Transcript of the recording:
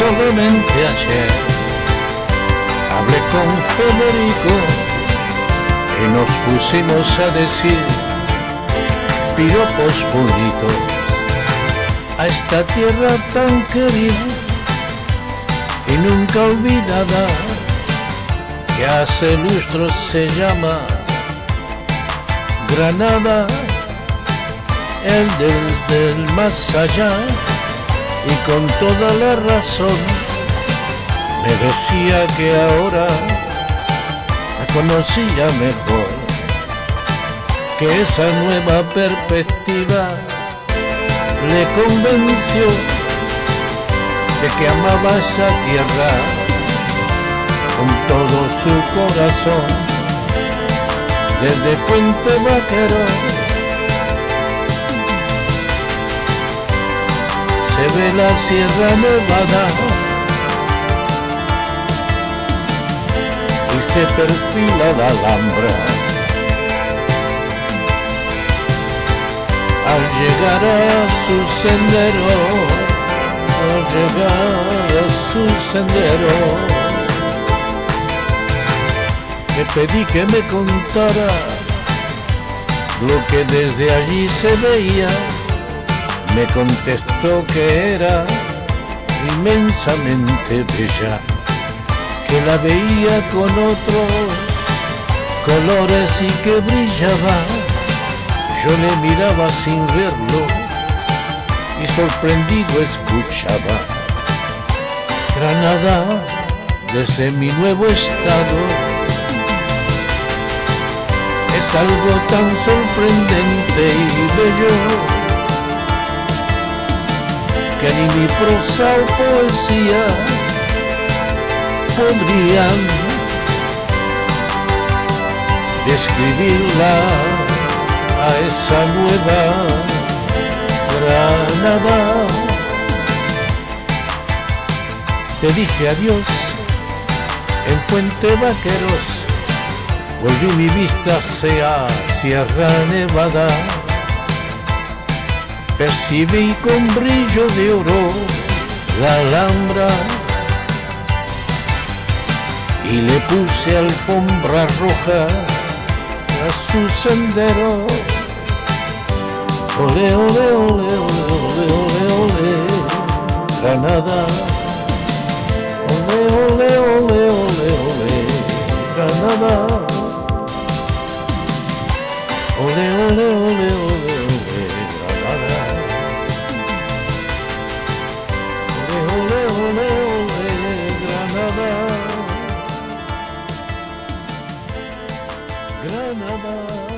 noche hablé con Federico y nos pusimos a decir piropos bonitos a esta tierra tan querida y nunca olvidada que hace lustros se llama Granada, el del, del más allá y con toda la razón me decía que ahora la conocía mejor, que esa nueva perspectiva. Le convenció de que amaba esa tierra con todo su corazón, desde Fuente Vaquero se ve la Sierra Nevada y se perfila la Alhambra. Al llegar a su sendero, al llegar a su sendero, le pedí que me contara lo que desde allí se veía me contestó que era inmensamente bella, que la veía con otros colores y que brillaba. Yo le miraba sin verlo y sorprendido escuchaba. Granada, desde mi nuevo estado, es algo tan sorprendente y bello ni mi prosa o poesía podrían describirla a esa nueva Granada. Te dije adiós en Fuente Vaqueros, volví mi vista hacia Sierra Nevada percibí con brillo de oro la alhambra y le puse alfombra roja a su sendero. Ole, ole, ole, ole, ole, ole, ole, Granada. Granada.